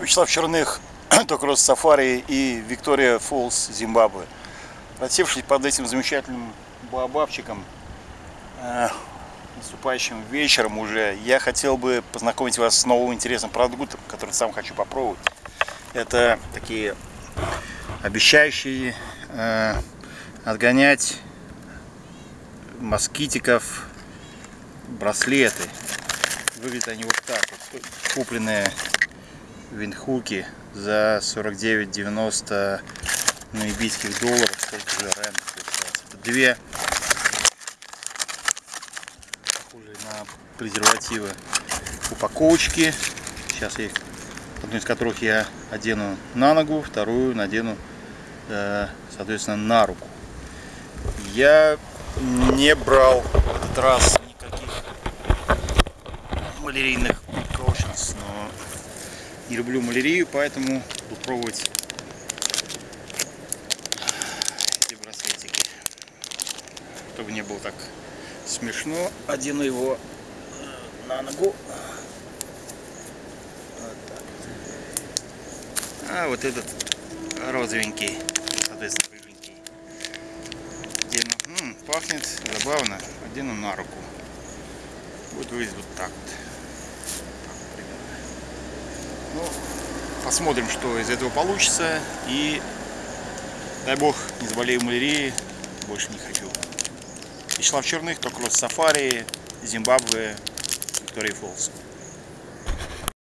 Вячеслав Черных, Токрос Сафари и Виктория Фолс, Зимбабве. Рассевшись под этим замечательным баобабчиком, э, наступающим вечером уже, я хотел бы познакомить вас с новым интересным продуктом, который сам хочу попробовать. Это такие обещающие э, отгонять москитиков браслеты. Выглядят они вот так вот, купленные виндхуки за 49,90 намибийских долларов. Сколько же рент получается? Это две похожие на презервативы упаковочки. Сейчас я их, одну из которых я одену на ногу, вторую надену, э, соответственно, на руку. Я не брал в этот раз никаких но не люблю малярию, поэтому буду пробовать эти браслетики. Чтобы не было так смешно, одену его э, на ногу. А вот этот розовенький, соответственно, рыженький. Пахнет забавно. Одену на руку. Будет выглядеть вот так вот. Ну, посмотрим, что из этого получится. И дай бог, не заболею малярией, больше не хочу. Вячеслав Черных, Токрос Сафари, Зимбабве, Виктория Фолс.